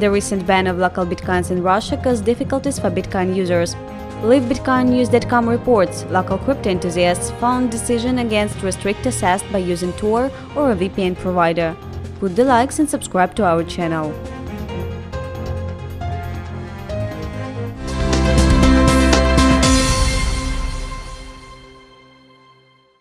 the recent ban of LocalBitcoins in Russia caused difficulties for Bitcoin users. LiveBitcoinNews.com reports local crypto enthusiasts found decision against restrict access by using Tor or a VPN provider. Put the likes and subscribe to our channel.